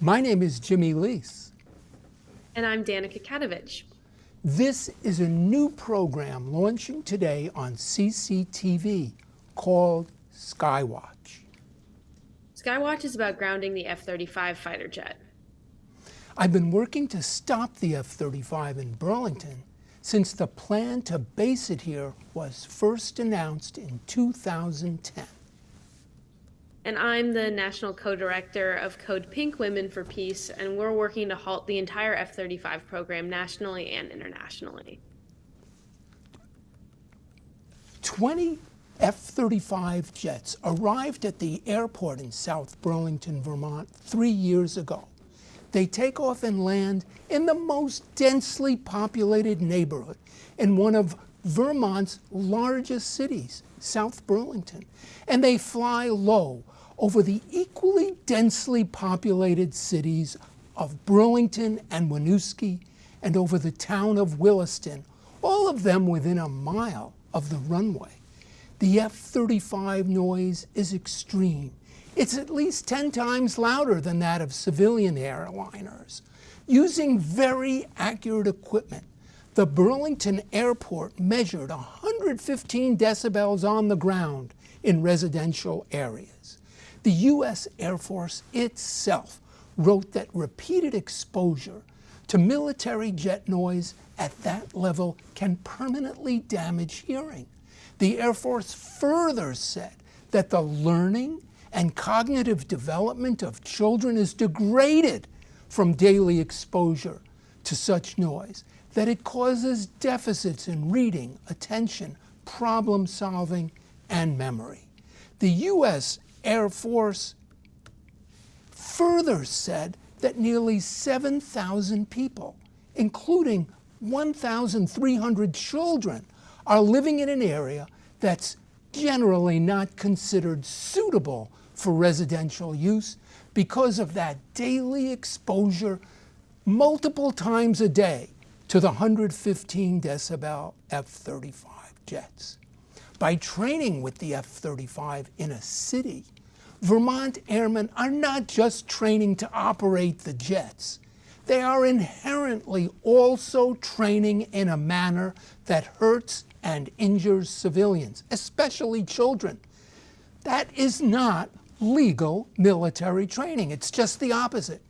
My name is Jimmy Leas. And I'm Danaka Katovich. This is a new program launching today on CCTV called Skywatch. Skywatch is about grounding the F-35 fighter jet. I've been working to stop the F-35 in Burlington since the plan to base it here was first announced in 2010 and I'm the National Co-Director of Code Pink Women for Peace, and we're working to halt the entire F-35 program nationally and internationally. 20 F-35 jets arrived at the airport in South Burlington, Vermont three years ago. They take off and land in the most densely populated neighborhood in one of Vermont's largest cities, South Burlington. And they fly low over the equally densely populated cities of Burlington and Winooski and over the town of Williston, all of them within a mile of the runway. The F-35 noise is extreme. It's at least 10 times louder than that of civilian airliners. Using very accurate equipment, the Burlington airport measured 115 decibels on the ground in residential areas. The U.S. Air Force itself wrote that repeated exposure to military jet noise at that level can permanently damage hearing. The Air Force further said that the learning and cognitive development of children is degraded from daily exposure to such noise, that it causes deficits in reading, attention, problem solving, and memory. The U.S. Air Force further said that nearly 7,000 people, including 1,300 children, are living in an area that's generally not considered suitable for residential use because of that daily exposure multiple times a day to the 115 decibel F-35 jets. By training with the F-35 in a city, Vermont airmen are not just training to operate the jets. They are inherently also training in a manner that hurts and injures civilians, especially children. That is not legal military training. It's just the opposite.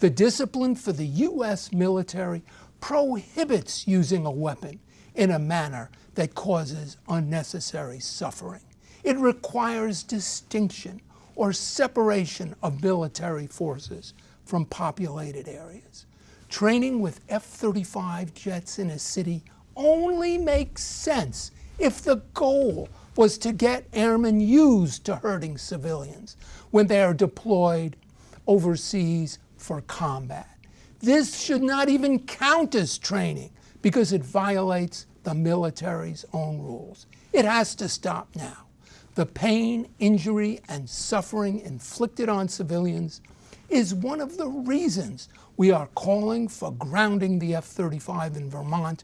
The discipline for the U.S. military prohibits using a weapon in a manner that causes unnecessary suffering. It requires distinction or separation of military forces from populated areas. Training with F-35 jets in a city only makes sense if the goal was to get airmen used to hurting civilians when they are deployed overseas for combat. This should not even count as training because it violates the military's own rules. It has to stop now. The pain, injury, and suffering inflicted on civilians is one of the reasons we are calling for grounding the F-35 in Vermont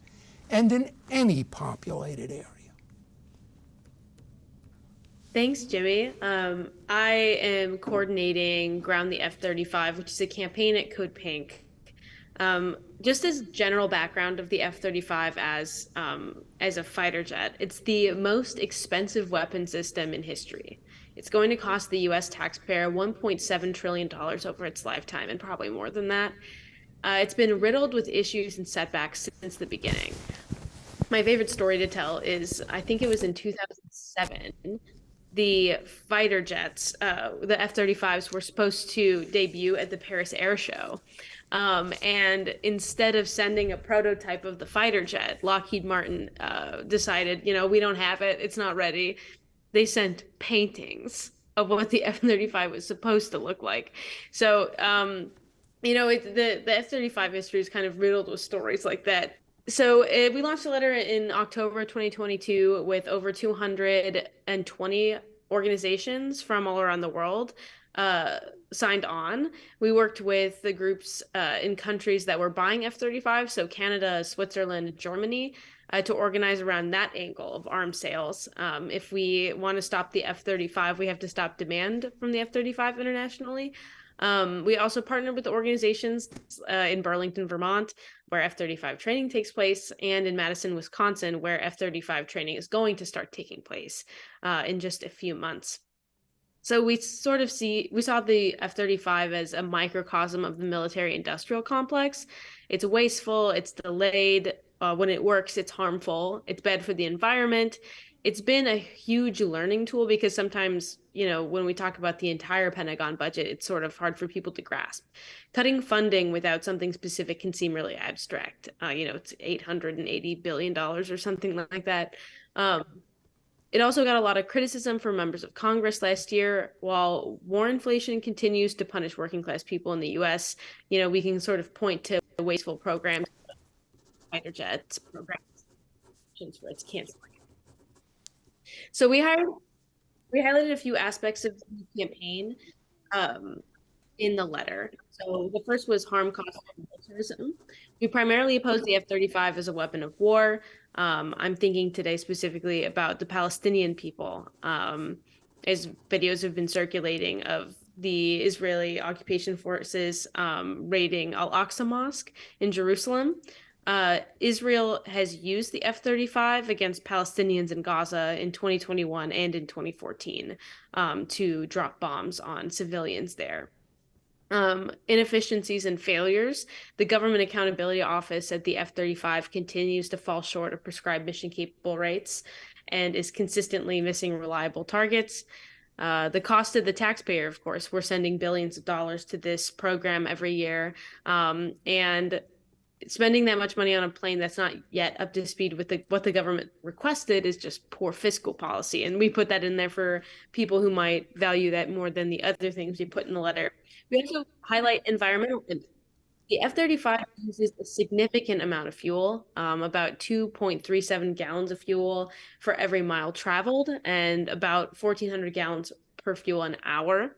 and in any populated area. Thanks, Jimmy. Um, I am coordinating Ground the F-35, which is a campaign at Code Pink um, just as general background of the F-35 as um, as a fighter jet, it's the most expensive weapon system in history. It's going to cost the U.S. taxpayer 1.7 trillion dollars over its lifetime, and probably more than that. Uh, it's been riddled with issues and setbacks since the beginning. My favorite story to tell is I think it was in 2007 the fighter jets, uh, the F 35s, were supposed to debut at the Paris Air Show. Um, and instead of sending a prototype of the fighter jet, Lockheed Martin uh, decided, you know, we don't have it, it's not ready. They sent paintings of what the F 35 was supposed to look like. So, um, you know, it, the, the F 35 history is kind of riddled with stories like that. So uh, we launched a letter in October 2022 with over 220 organizations from all around the world uh, signed on. We worked with the groups uh, in countries that were buying F 35, so Canada, Switzerland, Germany, uh, to organize around that angle of arms sales. Um, if we want to stop the F 35, we have to stop demand from the F 35 internationally. Um, we also partnered with organizations uh, in Burlington, Vermont, where F 35 training takes place, and in Madison, Wisconsin, where F 35 training is going to start taking place uh, in just a few months. So we sort of see we saw the F-35 as a microcosm of the military industrial complex. It's wasteful, it's delayed, uh, when it works it's harmful, it's bad for the environment. It's been a huge learning tool because sometimes, you know, when we talk about the entire Pentagon budget, it's sort of hard for people to grasp. Cutting funding without something specific can seem really abstract. Uh, you know, it's 880 billion dollars or something like that. Um, it also got a lot of criticism from members of Congress last year. While war inflation continues to punish working class people in the US, you know, we can sort of point to the wasteful programs, fighter jets programs where it's canceling. So we hired we highlighted a few aspects of the campaign um, in the letter. So the first was harm, cost, and militarism. We primarily opposed the F-35 as a weapon of war. Um, I'm thinking today specifically about the Palestinian people, um, as videos have been circulating of the Israeli occupation forces um, raiding Al Aqsa Mosque in Jerusalem. Uh, Israel has used the F 35 against Palestinians in Gaza in 2021 and in 2014 um, to drop bombs on civilians there um, inefficiencies and failures, the Government Accountability Office at the F 35 continues to fall short of prescribed mission capable rates and is consistently missing reliable targets. Uh, the cost of the taxpayer, of course, we're sending billions of dollars to this program every year. Um, and spending that much money on a plane that's not yet up to speed with the, what the government requested is just poor fiscal policy. And we put that in there for people who might value that more than the other things we put in the letter. We also highlight environmental impact. The F 35 uses a significant amount of fuel, um, about 2.37 gallons of fuel for every mile traveled, and about 1,400 gallons per fuel an hour.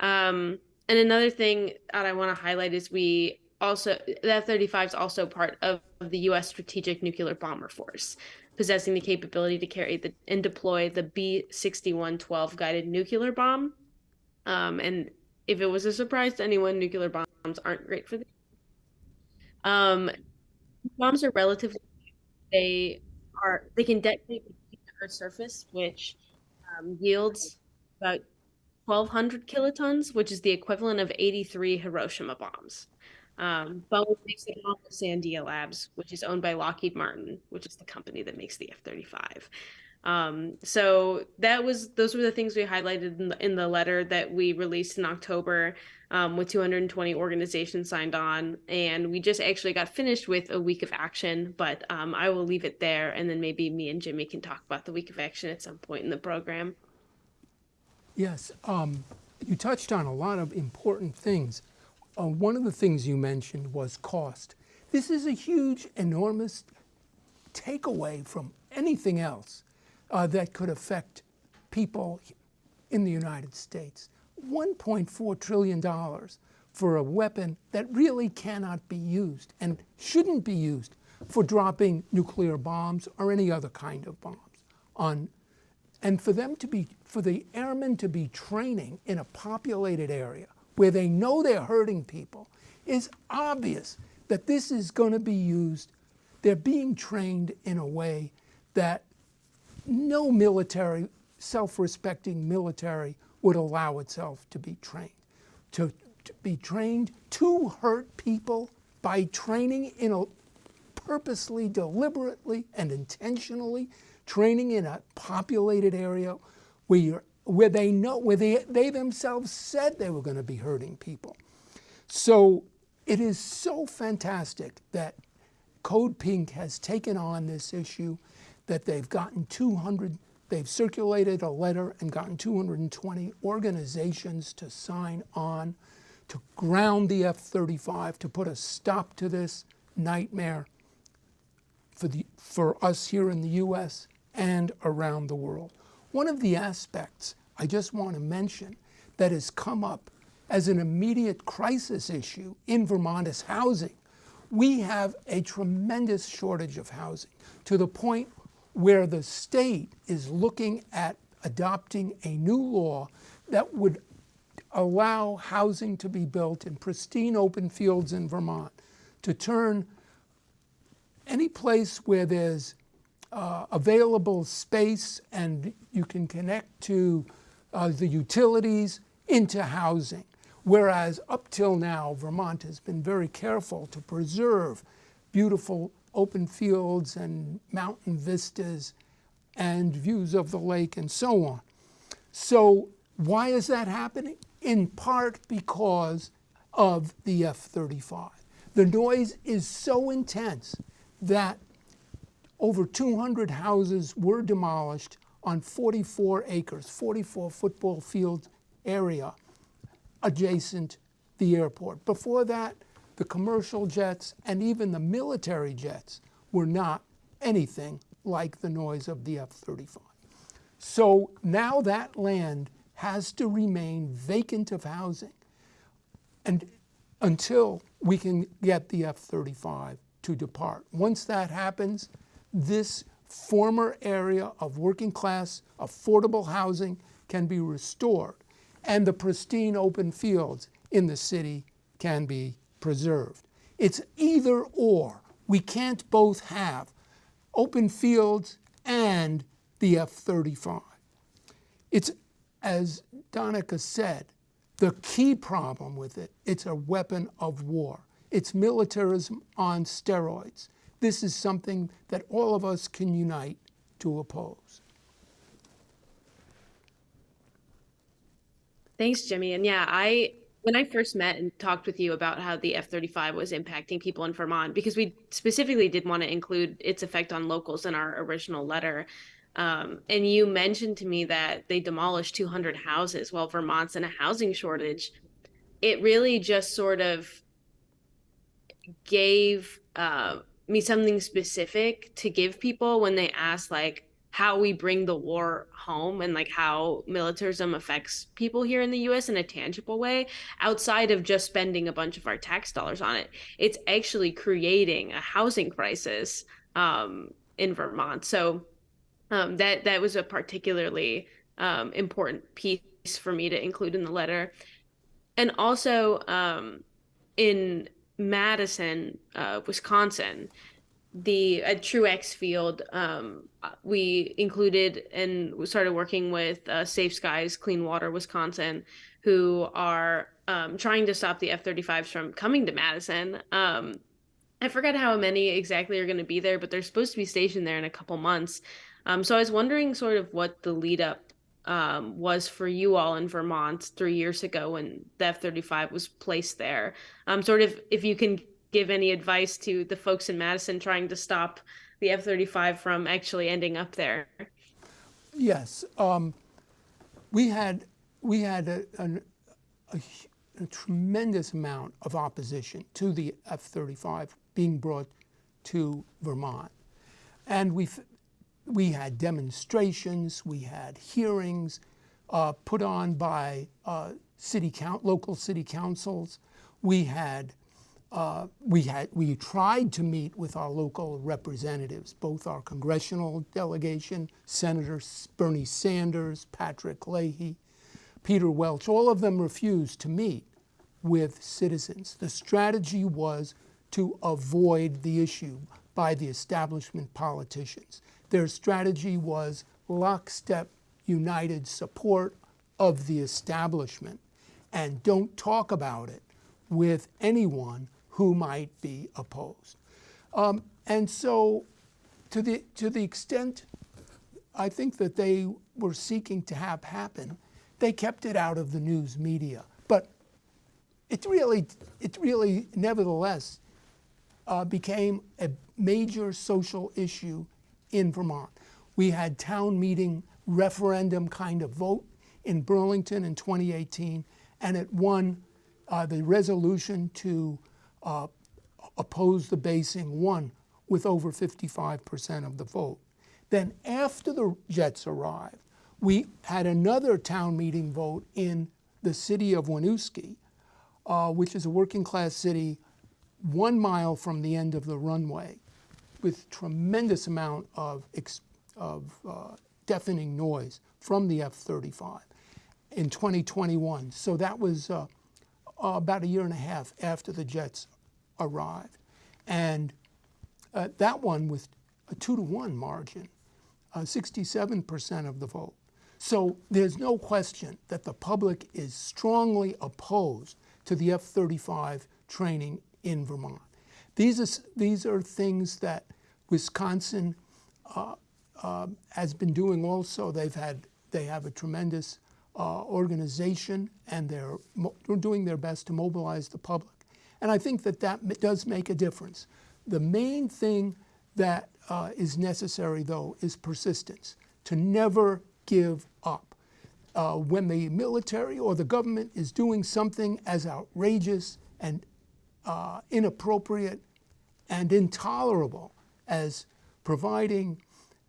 Um, and another thing that I want to highlight is we also the F-35 is also part of the U.S. Strategic Nuclear Bomber Force, possessing the capability to carry the and deploy the B61-12 guided nuclear bomb. Um, and if it was a surprise to anyone, nuclear bombs aren't great for the. Um, bombs are relatively. They are they can detonate the Earth's surface, which um, yields about 1,200 kilotons, which is the equivalent of 83 Hiroshima bombs. Um, Boeing makes the bomb with Sandia Labs, which is owned by Lockheed Martin, which is the company that makes the F-35. Um, so that was those were the things we highlighted in the, in the letter that we released in October um, with 220 organizations signed on, and we just actually got finished with a week of action. But um, I will leave it there, and then maybe me and Jimmy can talk about the week of action at some point in the program. Yes, um, you touched on a lot of important things. Uh, one of the things you mentioned was cost. This is a huge, enormous takeaway from anything else uh, that could affect people in the United States. $1.4 trillion for a weapon that really cannot be used and shouldn't be used for dropping nuclear bombs or any other kind of bombs on and for them to be for the airmen to be training in a populated area where they know they're hurting people is obvious that this is going to be used. They're being trained in a way that no military, self-respecting military would allow itself to be trained. To, to be trained to hurt people by training in a purposely, deliberately, and intentionally training in a populated area where you're where they know, where they, they themselves said they were going to be hurting people. So it is so fantastic that Code Pink has taken on this issue, that they've gotten 200, they've circulated a letter and gotten 220 organizations to sign on to ground the F-35, to put a stop to this nightmare for, the, for us here in the U.S. and around the world. One of the aspects I just want to mention that has come up as an immediate crisis issue in Vermont is housing. We have a tremendous shortage of housing to the point where the state is looking at adopting a new law that would allow housing to be built in pristine open fields in Vermont, to turn any place where there's uh, available space and you can connect to uh, the utilities into housing. Whereas up till now, Vermont has been very careful to preserve beautiful open fields and mountain vistas and views of the lake and so on. So why is that happening? In part because of the F-35. The noise is so intense that over 200 houses were demolished on 44 acres, 44 football field area adjacent the airport. Before that, the commercial jets and even the military jets were not anything like the noise of the F-35. So now that land has to remain vacant of housing and until we can get the F-35 to depart. Once that happens, this former area of working class affordable housing can be restored and the pristine open fields in the city can be preserved. It's either or. We can't both have open fields and the F-35. It's, as Danaka said, the key problem with it, it's a weapon of war. It's militarism on steroids. This is something that all of us can unite to oppose. Thanks, Jimmy. And yeah, I when I first met and talked with you about how the F-35 was impacting people in Vermont, because we specifically did want to include its effect on locals in our original letter. Um, and you mentioned to me that they demolished 200 houses while Vermont's in a housing shortage. It really just sort of gave uh, me something specific to give people when they ask, like, how we bring the war home and like how militarism affects people here in the US in a tangible way outside of just spending a bunch of our tax dollars on it. It's actually creating a housing crisis um, in Vermont. So um, that that was a particularly um, important piece for me to include in the letter. And also um, in Madison, uh, Wisconsin, the at Truax Field, um, we included and started working with uh, Safe Skies Clean Water Wisconsin, who are um, trying to stop the F-35s from coming to Madison. Um, I forgot how many exactly are going to be there, but they're supposed to be stationed there in a couple months. Um, so I was wondering sort of what the lead up um, was for you all in Vermont three years ago when the F 35 was placed there. Um, sort of if you can give any advice to the folks in Madison trying to stop the F 35 from actually ending up there. Yes. Um, we had, we had a, a, a, a, tremendous amount of opposition to the F 35 being brought to Vermont. And we we had demonstrations, we had hearings uh, put on by uh, city count, local city councils. We had uh, we, had, we tried to meet with our local representatives, both our congressional delegation, Senator Bernie Sanders, Patrick Leahy, Peter Welch, all of them refused to meet with citizens. The strategy was to avoid the issue by the establishment politicians. Their strategy was lockstep, united support of the establishment and don't talk about it with anyone who might be opposed. Um, and so to the, to the extent I think that they were seeking to have happen, they kept it out of the news media. But it really, it really nevertheless uh, became a major social issue in Vermont. We had town meeting referendum kind of vote in Burlington in 2018, and it won uh, the resolution to uh, opposed the basing won with over 55% of the vote. Then after the Jets arrived, we had another town meeting vote in the city of Winooski, uh, which is a working class city one mile from the end of the runway with tremendous amount of, of uh, deafening noise from the F-35. in 2021. So that was uh, uh, about a year and a half after the jets arrived. And uh, that one with a two to one margin, uh, 67% of the vote. So there's no question that the public is strongly opposed to the F 35 training in Vermont. These are, these are things that Wisconsin uh, uh, has been doing also. They've had, they have a tremendous uh, organization and they're, doing their best to mobilize the public. And I think that that does make a difference. The main thing that uh, is necessary, though, is persistence, to never give up. Uh, when the military or the government is doing something as outrageous and uh, inappropriate and intolerable as providing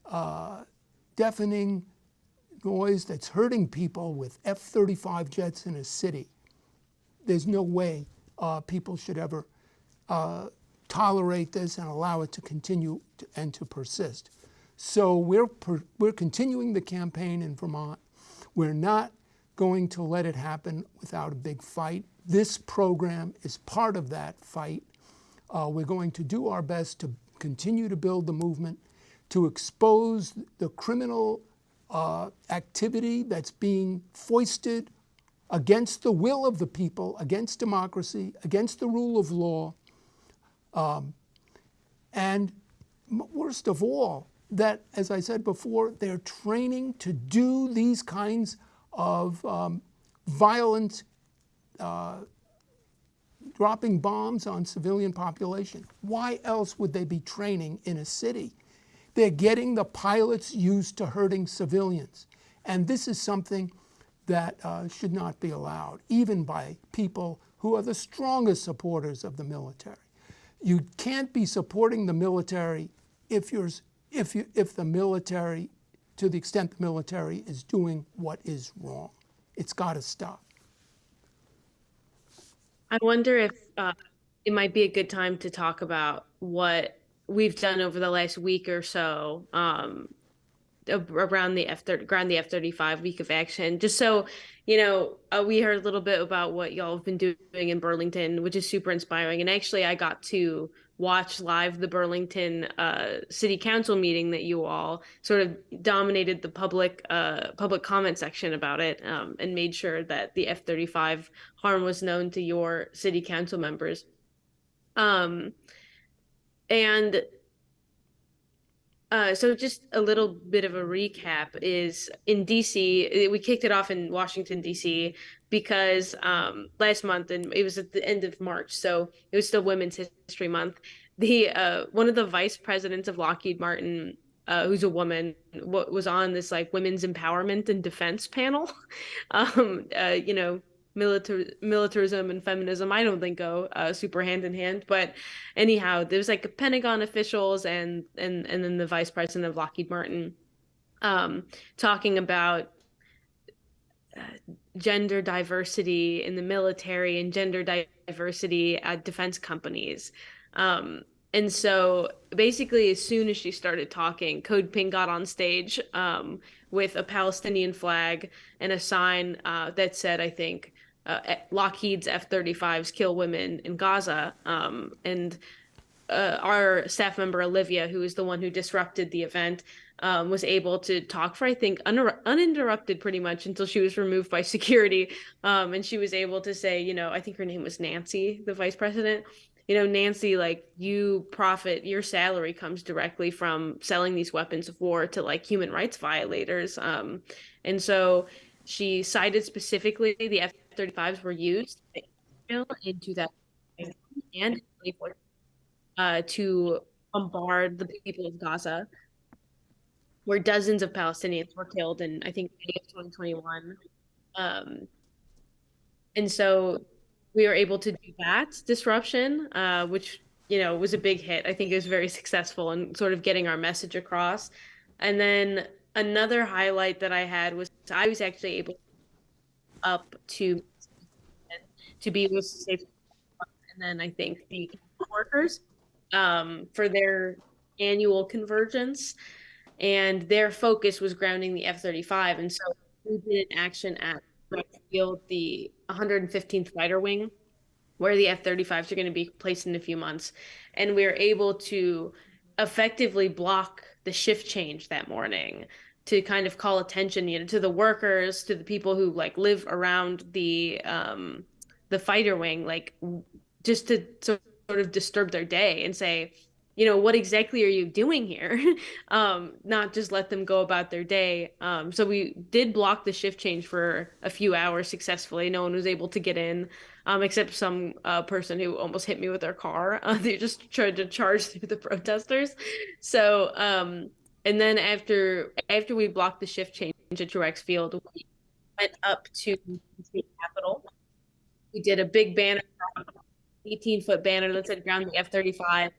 uh, deafening noise that's hurting people with F 35 jets in a city, there's no way uh, people should ever uh, tolerate this and allow it to continue to, and to persist. So we're, per, we're continuing the campaign in Vermont. We're not going to let it happen without a big fight. This program is part of that fight. Uh, we're going to do our best to continue to build the movement, to expose the criminal uh, activity that's being foisted against the will of the people, against democracy, against the rule of law. Um, and worst of all, that, as I said before, they're training to do these kinds of um, violent uh, dropping bombs on civilian population. Why else would they be training in a city? They're getting the pilots used to hurting civilians. And this is something that uh, should not be allowed, even by people who are the strongest supporters of the military. You can't be supporting the military if, you're, if, you, if the military, to the extent the military is doing what is wrong. It's got to stop. I wonder if uh, it might be a good time to talk about what we've done over the last week or so um, around the F around the F thirty five week of action. Just so you know, uh, we heard a little bit about what y'all have been doing in Burlington, which is super inspiring. And actually, I got to watch live the Burlington uh, City Council meeting that you all sort of dominated the public uh, public comment section about it, um, and made sure that the F thirty five harm was known to your City Council members. Um, and uh, so just a little bit of a recap is in DC, we kicked it off in Washington, DC, because um, last month, and it was at the end of March, so it was still Women's History Month. The uh, one of the vice presidents of Lockheed Martin, uh, who's a woman, was on this like women's empowerment and defense panel. um, uh, you know, militar militarism and feminism i don't think go uh, super hand in hand but anyhow there's like pentagon officials and and and then the vice president of lockheed martin um, talking about uh, gender diversity in the military and gender diversity at defense companies. Um, and so basically as soon as she started talking code pink got on stage um, with a palestinian flag and a sign uh, that said i think uh, Lockheed's F-35s kill women in Gaza, um, and uh, our staff member Olivia, who is the one who disrupted the event, um, was able to talk for I think un- uninterrupted pretty much until she was removed by security, um, and she was able to say, you know, I think her name was Nancy, the vice president. You know, Nancy, like you profit, your salary comes directly from selling these weapons of war to like human rights violators, um, and so she cited specifically the F 35s were used in 2000 and uh, to bombard the people of Gaza, where dozens of Palestinians were killed in, I think, May of 2021. Um, and so we were able to do that disruption, uh, which you know was a big hit. I think it was very successful in sort of getting our message across. And then another highlight that I had was I was actually able up to to be with safe and then I think the workers um, for their annual convergence and their focus was grounding the F-35 and so we did an action at Field the 115th Fighter Wing, where the F-35s are going to be placed in a few months, and we were able to effectively block the shift change that morning to kind of call attention you know to the workers to the people who like live around the um the fighter wing like just to sort of disturb their day and say you know what exactly are you doing here? Um not just let them go about their day. Um so we did block the shift change for a few hours successfully. No one was able to get in um except some uh, person who almost hit me with their car. Uh, they just tried to charge through the protesters. So um and then after after we blocked the shift change at Truax Field we went up to the capitol. We did a big banner 18 foot banner that said ground the f-35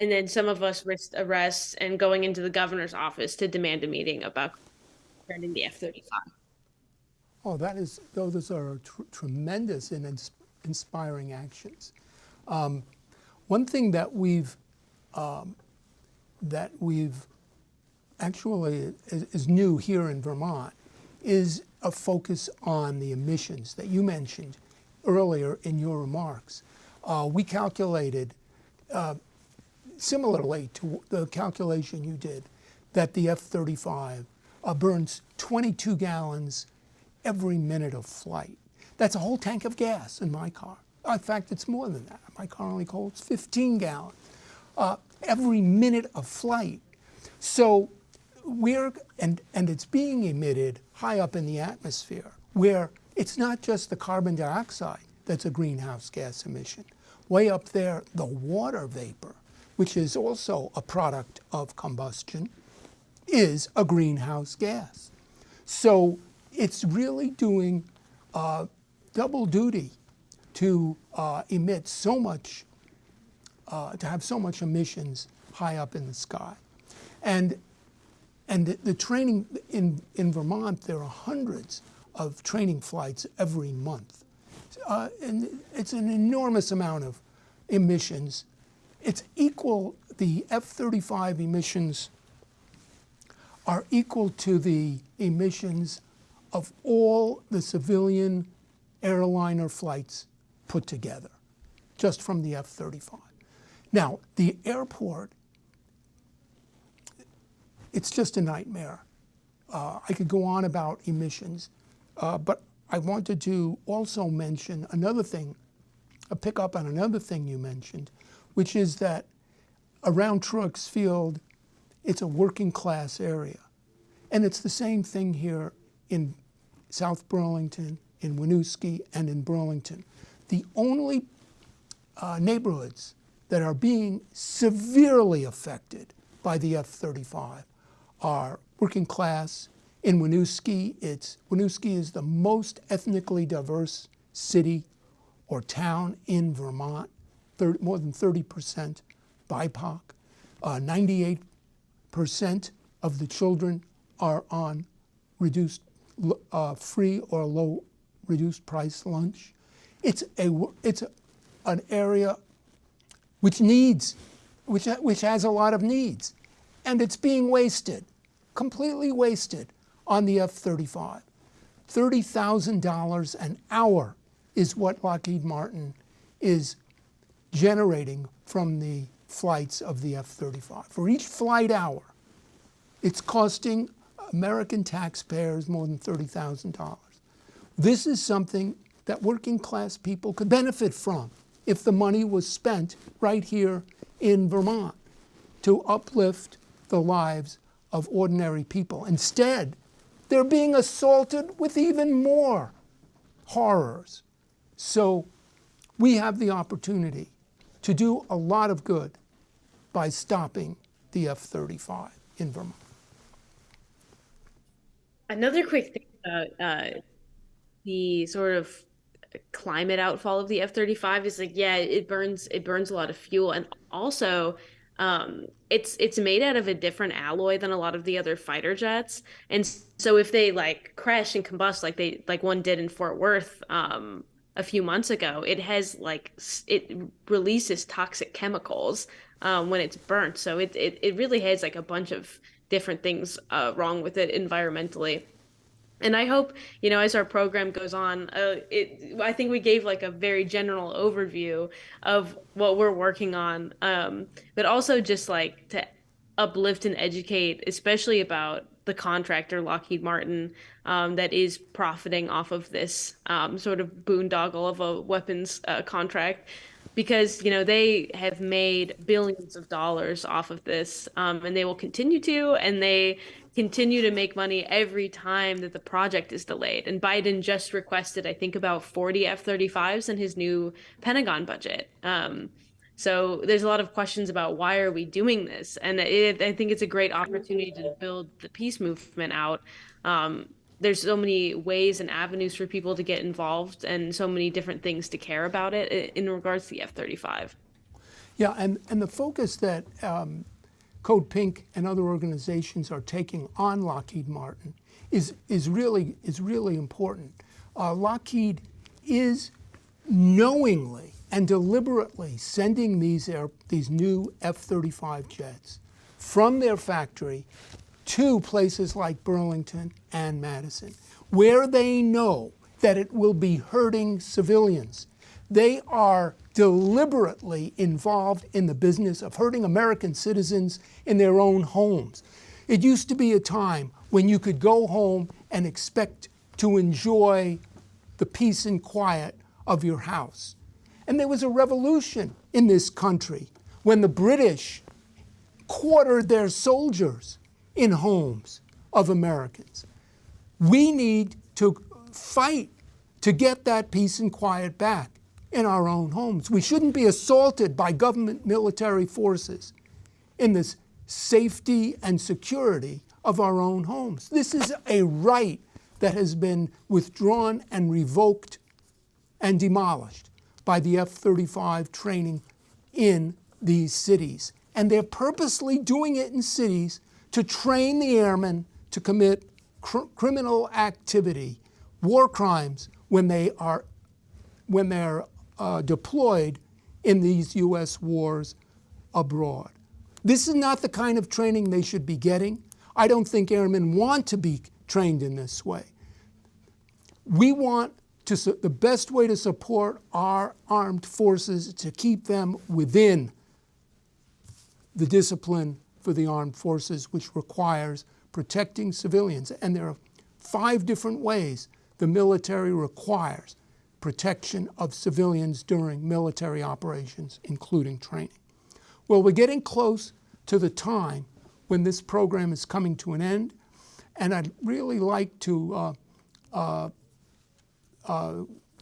and then some of us risked arrests and going into the governor's office to demand a meeting about grounding the F-35. Oh, that is, those are tr tremendous and ins inspiring actions. Um, one thing that we've, um, that we've actually is, is new here in Vermont is a focus on the emissions that you mentioned earlier in your remarks. Uh, we calculated uh, similarly to the calculation you did, that the F-35 uh, burns 22 gallons every minute of flight. That's a whole tank of gas in my car. In fact, it's more than that. My car only holds 15 gallons uh, every minute of flight. So we're, and, and it's being emitted high up in the atmosphere, where it's not just the carbon dioxide that's a greenhouse gas emission. Way up there, the water vapor which is also a product of combustion, is a greenhouse gas. So it's really doing uh, double duty to uh, emit so much, uh, to have so much emissions high up in the sky. And, and the, the training in, in Vermont, there are hundreds of training flights every month. Uh, and it's an enormous amount of emissions it's equal, the F-35 emissions are equal to the emissions of all the civilian airliner flights put together, just from the F-35. Now, the airport, it's just a nightmare. Uh, I could go on about emissions, uh, but I wanted to also mention another thing, a pick up on another thing you mentioned, which is that around Truax Field, it's a working class area. And it's the same thing here in South Burlington, in Winooski, and in Burlington. The only uh, neighborhoods that are being severely affected by the F-35 are working class. In Winooski, it's, Winooski is the most ethnically diverse city or town in Vermont. 30, more than 30% BIPOC. 98% uh, of the children are on reduced, uh, free or low reduced price lunch. It's, a, it's a, an area which needs, which, which has a lot of needs. And it's being wasted, completely wasted on the F-35. $30,000 an hour is what Lockheed Martin is generating from the flights of the F-35. For each flight hour, it's costing American taxpayers more than $30,000. This is something that working class people could benefit from if the money was spent right here in Vermont to uplift the lives of ordinary people. Instead, they're being assaulted with even more horrors. So we have the opportunity to do a lot of good by stopping the F-35 in Vermont. Another quick thing about uh, the sort of climate outfall of the F-35 is like, yeah, it burns it burns a lot of fuel, and also um, it's it's made out of a different alloy than a lot of the other fighter jets, and so if they like crash and combust like they like one did in Fort Worth, um, a few months ago, it has like it releases toxic chemicals um, when it's burnt. So it, it it really has like a bunch of different things uh, wrong with it environmentally. And I hope, you know, as our program goes on, uh, it, I think we gave like a very general overview of what we're working on, um, but also just like to uplift and educate, especially about the contractor Lockheed Martin um, that is profiting off of this um, sort of boondoggle of a weapons uh, contract. Because you know they have made billions of dollars off of this um, and they will continue to and they continue to make money every time that the project is delayed and biden just requested i think about 40 f-35s in his new pentagon budget um, so there's a lot of questions about why are we doing this, and it, I think it's a great opportunity to build the peace movement out. Um, there's so many ways and avenues for people to get involved, and so many different things to care about it in regards to the F-35. Yeah, and and the focus that um, Code Pink and other organizations are taking on Lockheed Martin is is really is really important. Uh, Lockheed is knowingly and deliberately sending these, air, these new F-35 jets from their factory to places like Burlington and Madison, where they know that it will be hurting civilians. They are deliberately involved in the business of hurting American citizens in their own homes. It used to be a time when you could go home and expect to enjoy the peace and quiet of your house. And there was a revolution in this country when the British quartered their soldiers in homes of Americans. We need to fight to get that peace and quiet back in our own homes. We shouldn't be assaulted by government military forces in the safety and security of our own homes. This is a right that has been withdrawn and revoked and demolished by the F-35 training in these cities. And they're purposely doing it in cities to train the airmen to commit cr criminal activity, war crimes, when they are when they're uh, deployed in these U.S. wars abroad. This is not the kind of training they should be getting. I don't think airmen want to be trained in this way. We want to, the best way to support our armed forces to keep them within the discipline for the armed forces, which requires protecting civilians. And there are five different ways the military requires protection of civilians during military operations, including training. Well, we're getting close to the time when this program is coming to an end, and I'd really like to uh, uh, uh,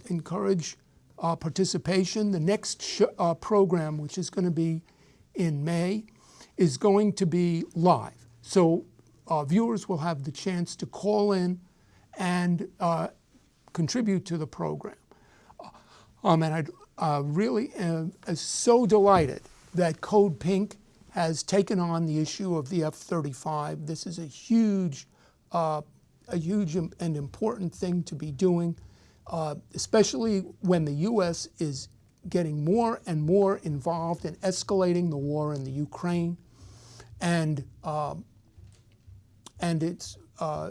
encourage uh, participation. The next uh, program, which is going to be in May, is going to be live. So viewers will have the chance to call in and contribute to the program. Um, and I uh, really am so delighted that Code Pink has taken on the issue of the F-35. This is a huge, uh, a huge and important thing to be doing uh, especially when the U.S. is getting more and more involved in escalating the war in the Ukraine, and um, and it's uh,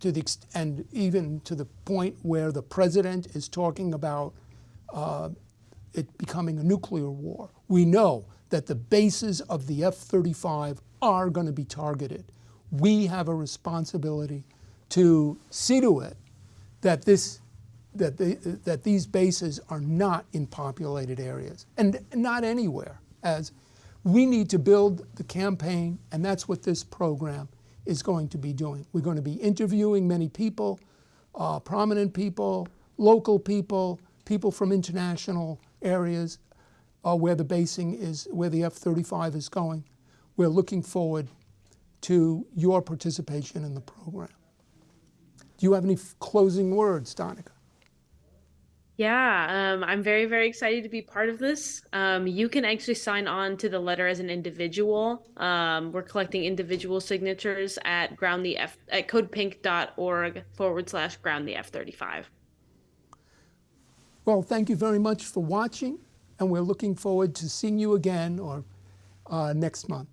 to the and even to the point where the president is talking about uh, it becoming a nuclear war. We know that the bases of the F-35 are going to be targeted. We have a responsibility to see to it that this that, they, that these bases are not in populated areas and not anywhere as we need to build the campaign and that's what this program is going to be doing. We're going to be interviewing many people, uh, prominent people, local people, people from international areas uh, where the basing is, where the F-35 is going. We're looking forward to your participation in the program. Do you have any closing words, Danaka? Yeah, um, I'm very, very excited to be part of this. Um, you can actually sign on to the letter as an individual. Um, we're collecting individual signatures at ground the F at codepink.org forward slash ground the F35. Well, thank you very much for watching, and we're looking forward to seeing you again or uh, next month.